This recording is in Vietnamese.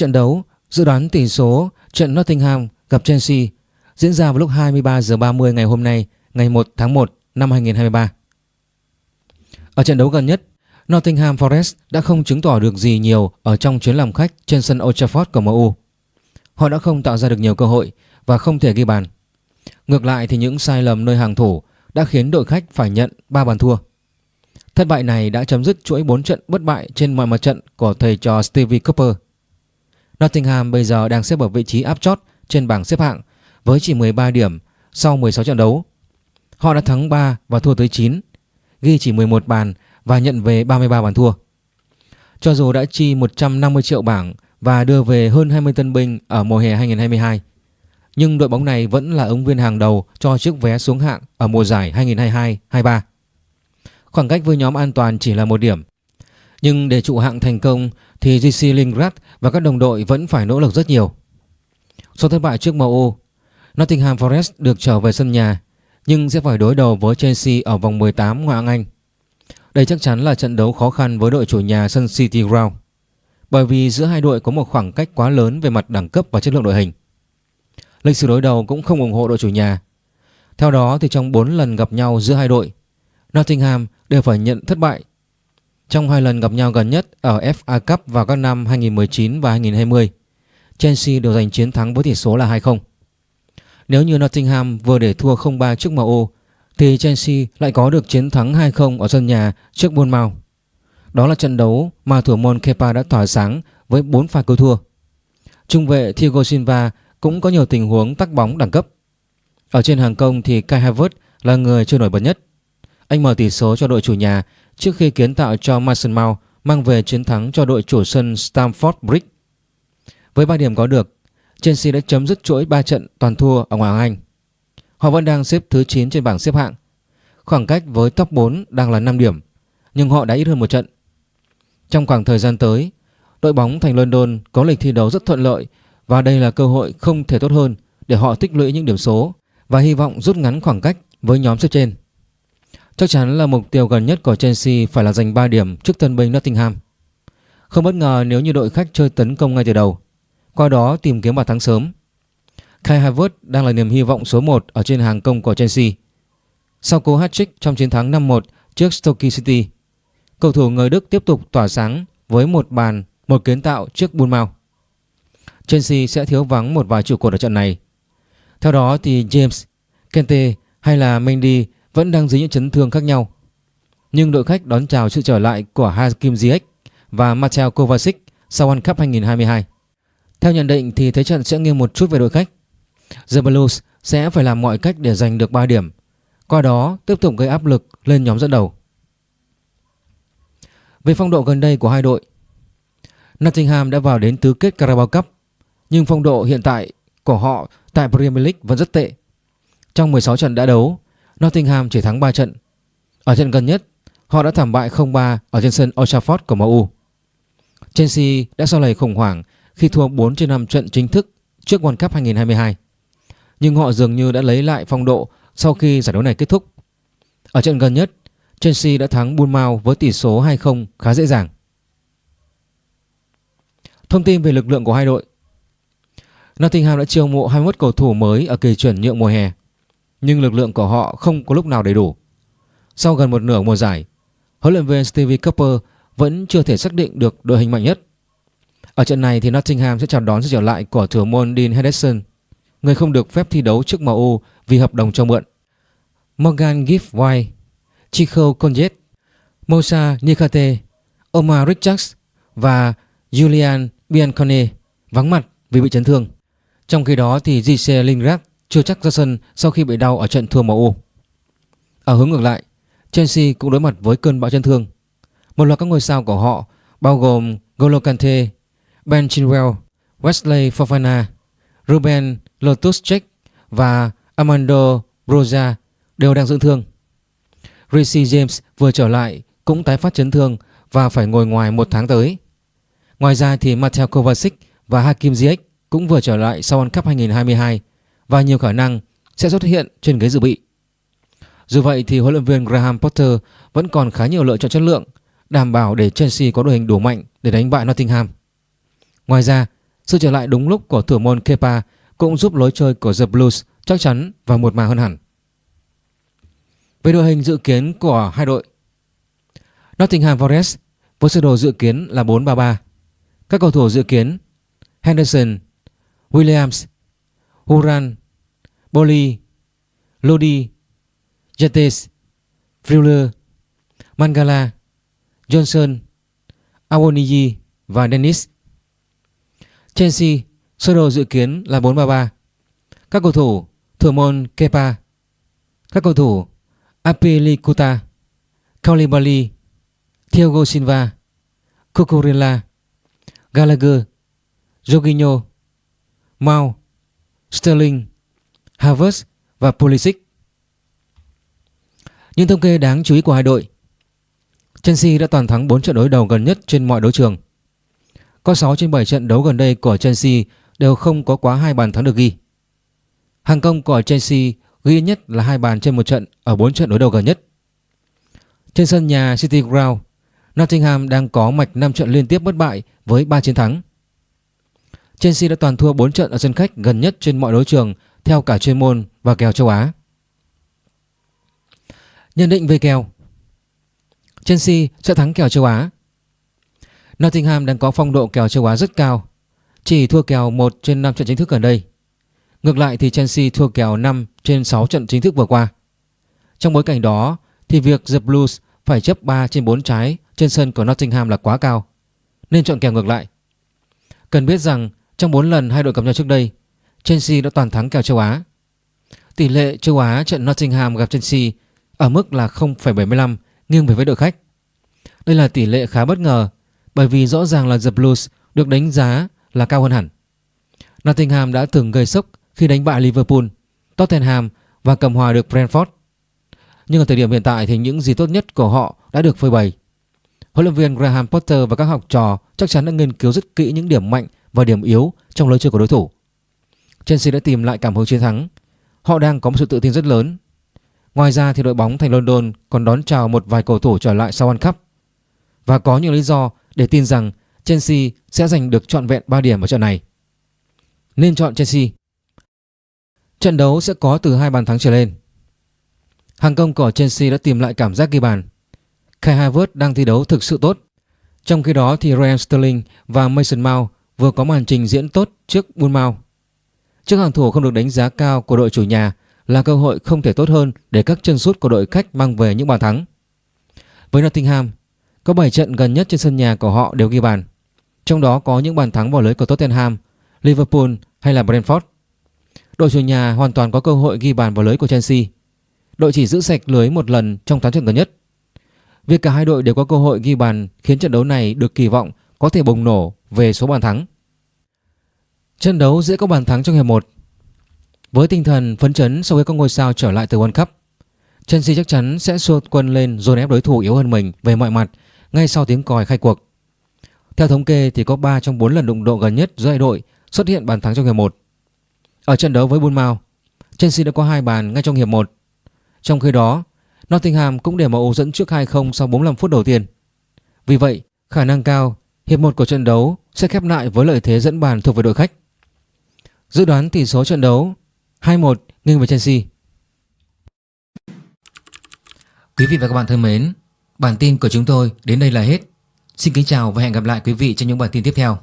trận đấu dự đoán tỷ số trận Nottingham gặp Chelsea diễn ra vào lúc 23 giờ 30 ngày hôm nay, ngày 1 tháng 1 năm 2023. Ở trận đấu gần nhất, Nottingham Forest đã không chứng tỏ được gì nhiều ở trong chuyến làm khách trên sân Old Trafford của MU. Họ đã không tạo ra được nhiều cơ hội và không thể ghi bàn. Ngược lại thì những sai lầm nơi hàng thủ đã khiến đội khách phải nhận 3 bàn thua. Thất bại này đã chấm dứt chuỗi 4 trận bất bại trên mọi mặt trận của thầy trò Stevie Cooper. Nottingham bây giờ đang xếp ở vị trí áp chót trên bảng xếp hạng với chỉ 13 điểm sau 16 trận đấu. Họ đã thắng 3 và thua tới 9, ghi chỉ 11 bàn và nhận về 33 bàn thua. Cho dù đã chi 150 triệu bảng và đưa về hơn 20 tân binh ở mùa hè 2022, nhưng đội bóng này vẫn là ứng viên hàng đầu cho chiếc vé xuống hạng ở mùa giải 2022-23. Khoảng cách với nhóm an toàn chỉ là một điểm. Nhưng để trụ hạng thành công thì GC Lingrad và các đồng đội vẫn phải nỗ lực rất nhiều. Sau thất bại trước MU, Nottingham Forest được trở về sân nhà nhưng sẽ phải đối đầu với Chelsea ở vòng 18 ngoại hạng Anh. Đây chắc chắn là trận đấu khó khăn với đội chủ nhà sân City Ground bởi vì giữa hai đội có một khoảng cách quá lớn về mặt đẳng cấp và chất lượng đội hình. Lịch sử đối đầu cũng không ủng hộ đội chủ nhà. Theo đó thì trong 4 lần gặp nhau giữa hai đội, Nottingham đều phải nhận thất bại. Trong hai lần gặp nhau gần nhất ở FA Cup vào các năm 2019 và 2020, Chelsea đều giành chiến thắng với tỷ số là 2-0. Nếu như Nottingham vừa để thua 0-3 trước MU thì Chelsea lại có được chiến thắng 2-0 ở sân nhà trước Bournemouth. Đó là trận đấu mà thủ môn Kepa đã tỏa sáng với 4 pha cứu thua. Trung vệ Thiago Silva cũng có nhiều tình huống tắc bóng đẳng cấp. Ở trên hàng công thì Kai Havertz là người chưa nổi bật nhất. Anh mở tỷ số cho đội chủ nhà trước khi kiến tạo cho Mason Mount mang về chiến thắng cho đội chủ sân Stamford Bridge. Với 3 điểm có được, Chelsea đã chấm dứt chuỗi 3 trận toàn thua ở ngoại hạng Anh. Họ vẫn đang xếp thứ 9 trên bảng xếp hạng. Khoảng cách với top 4 đang là 5 điểm, nhưng họ đã ít hơn một trận. Trong khoảng thời gian tới, đội bóng thành London có lịch thi đấu rất thuận lợi và đây là cơ hội không thể tốt hơn để họ tích lũy những điểm số và hy vọng rút ngắn khoảng cách với nhóm xếp trên. Chắc chắn là mục tiêu gần nhất của Chelsea phải là giành 3 điểm trước tân binh Nottingham. Không bất ngờ nếu như đội khách chơi tấn công ngay từ đầu, qua đó tìm kiếm bàn thắng sớm. Kai Havertz đang là niềm hy vọng số 1 ở trên hàng công của Chelsea. Sau cú hat-trick trong chiến thắng 5-1 trước Stoke City, cầu thủ người Đức tiếp tục tỏa sáng với một bàn, một kiến tạo trước Bournemouth. Chelsea sẽ thiếu vắng một vài trụ cột ở trận này. Theo đó thì James, Kante hay là Mendy vẫn đang dưới những chấn thương khác nhau. Nhưng đội khách đón chào sự trở lại của Hakim Ziyech và Mateo Kovacic sau World Cup 2022. Theo nhận định thì thế trận sẽ nghiêng một chút về đội khách. The Blues sẽ phải làm mọi cách để giành được 3 điểm, qua đó tiếp tục gây áp lực lên nhóm dẫn đầu. Về phong độ gần đây của hai đội, Nottingham đã vào đến tứ kết Carabao Cup, nhưng phong độ hiện tại của họ tại Premier League vẫn rất tệ. Trong 16 trận đã đấu, Nottingham chỉ thắng 3 trận. Ở trận gần nhất, họ đã thảm bại 0-3 ở trên sân Old Trafford của MU. Chelsea đã sau lầy khủng hoảng khi thua 4 trên 5 trận chính thức trước World Cup 2022. Nhưng họ dường như đã lấy lại phong độ sau khi giải đấu này kết thúc. Ở trận gần nhất, Chelsea đã thắng Bournemouth với tỷ số 2-0 khá dễ dàng. Thông tin về lực lượng của hai đội Nottingham đã chiêu mộ 21 cầu thủ mới ở kỳ chuyển nhượng mùa hè nhưng lực lượng của họ không có lúc nào đầy đủ. Sau gần một nửa mùa giải, huấn luyện viên Stevie Cooper vẫn chưa thể xác định được đội hình mạnh nhất. Ở trận này thì Nottingham sẽ chào đón sự trở lại của thủ môn Dean Henderson, người không được phép thi đấu trước MU vì hợp đồng cho mượn. Morgan Gibbs-White, Chico Conjet, Mosa Nikate, Omar Richards và Julian Biancone vắng mặt vì bị chấn thương. Trong khi đó thì JC Lingard chưa chắc ra sân sau khi bị đau ở trận thua MU. Ở hướng ngược lại, Chelsea cũng đối mặt với cơn bão chấn thương. Một loạt các ngôi sao của họ bao gồm Golo Kante, Ben Chilwell, Wesley Fofana, Ruben Loftus-Cheek và Armando Broja đều đang dưỡng thương. Rishi James vừa trở lại cũng tái phát chấn thương và phải ngồi ngoài một tháng tới. Ngoài ra thì Mateo Kovacic và Hakim Ziyech cũng vừa trở lại sau World Cup 2022 và nhiều khả năng sẽ xuất hiện trên ghế dự bị. Dù vậy thì huấn luyện viên Graham Potter vẫn còn khá nhiều lựa chọn chất lượng đảm bảo để Chelsea có đội hình đủ mạnh để đánh bại Nottingham. Ngoài ra, Sự trở lại đúng lúc của thủ môn Kepa cũng giúp lối chơi của The Blues chắc chắn và một mà hơn hẳn. Về đội hình dự kiến của hai đội Nottingham Forest với sơ đồ dự kiến là 4-3-3 Các cầu thủ dự kiến Henderson, Williams, Huran, Boli, Lodi, Jetes, Freuler, Mangala, Johnson, Awoniyi và Dennis. Chelsea sơ đồ dự kiến là 4-3-3. Các cầu thủ thủ môn Kepa, các cầu thủ Apelikuta, Koulibaly, Thiago Silva, Cucurella, Gallagher, Jorginho, Mount, Sterling, Havertz và Pulisic. Những thông kê đáng chú ý của hai đội Chelsea đã toàn thắng 4 trận đối đầu gần nhất trên mọi đấu trường. Có 6 trên 7 trận đấu gần đây của Chelsea đều không có quá hai bàn thắng được ghi. Hàng công của Chelsea ghi nhất là hai bàn trên một trận ở 4 trận đối đầu gần nhất. Trên sân nhà City Ground, Nottingham đang có mạch 5 trận liên tiếp bất bại với 3 chiến thắng. Chelsea đã toàn thua 4 trận ở sân khách gần nhất trên mọi đấu trường theo cả chuyên môn và kèo châu Á. Nhận định về kèo. Chelsea sẽ thắng kèo châu Á. Nottingham đang có phong độ kèo châu Á rất cao, Chỉ thua kèo 1 trên 5 trận chính thức gần đây. Ngược lại thì Chelsea thua kèo 5 trên 6 trận chính thức vừa qua. Trong bối cảnh đó thì việc The Blues phải chấp 3 trên 4 trái trên sân của Nottingham là quá cao, Nên chọn kèo ngược lại. Cần biết rằng trong 4 lần hai đội gặp nhau trước đây Chelsea đã toàn thắng kèo châu Á Tỷ lệ châu Á trận Nottingham gặp Chelsea ở mức là 0,75 nghiêng về với đội khách. Đây là tỷ lệ khá bất ngờ bởi vì rõ ràng là The Blues được đánh giá là cao hơn hẳn. Nottingham đã từng gây sốc khi đánh bại Liverpool, Tottenham và cầm hòa được Brentford. Nhưng ở thời điểm hiện tại thì những gì tốt nhất của họ đã được phơi bày. Huấn luyện viên Graham Potter và các học trò chắc chắn đã nghiên cứu rất kỹ những điểm mạnh và điểm yếu trong lối chơi của đối thủ. Chelsea đã tìm lại cảm hứng chiến thắng. Họ đang có một sự tự tin rất lớn Ngoài ra thì đội bóng thành London còn đón chào một vài cầu thủ trở lại sau World Cup và có những lý do để tin rằng Chelsea sẽ giành được trọn vẹn 3 điểm ở trận này. Nên chọn Chelsea. Trận đấu sẽ có từ hai bàn thắng trở lên. Hàng công của Chelsea đã tìm lại cảm giác ghi bàn. Kai Havertz đang thi đấu thực sự tốt. Trong khi đó thì Ryan Sterling và Mason Mount vừa có màn trình diễn tốt trước Bournemouth. Trước hàng thủ không được đánh giá cao của đội chủ nhà là cơ hội không thể tốt hơn để các chân sút của đội khách mang về những bàn thắng. Với Nottingham, có 7 trận gần nhất trên sân nhà của họ đều ghi bàn, trong đó có những bàn thắng vào lưới của Tottenham, Liverpool hay là Brentford. Đội chủ nhà hoàn toàn có cơ hội ghi bàn vào lưới của Chelsea. Đội chỉ giữ sạch lưới một lần trong 8 trận gần nhất. Việc cả hai đội đều có cơ hội ghi bàn khiến trận đấu này được kỳ vọng có thể bùng nổ về số bàn thắng. Trận đấu dễ có bàn thắng trong hiệp 1 với tinh thần phấn chấn sau khi các ngôi sao trở lại từ World Cup, Chelsea chắc chắn sẽ xua quân lên dồn ép đối thủ yếu hơn mình về mọi mặt ngay sau tiếng còi khai cuộc. Theo thống kê thì có 3 trong 4 lần đụng độ gần nhất giữa hai đội xuất hiện bàn thắng trong hiệp 1. Ở trận đấu với Bournemouth, Chelsea đã có hai bàn ngay trong hiệp 1. Trong khi đó, Nottingham cũng để MU dẫn trước 2-0 sau 45 phút đầu tiên. Vì vậy, khả năng cao hiệp 1 của trận đấu sẽ khép lại với lợi thế dẫn bàn thuộc về đội khách. Dự đoán tỷ số trận đấu 2-1 nghiêng về Chelsea. Quý vị và các bạn thân mến, bản tin của chúng tôi đến đây là hết. Xin kính chào và hẹn gặp lại quý vị trong những bản tin tiếp theo.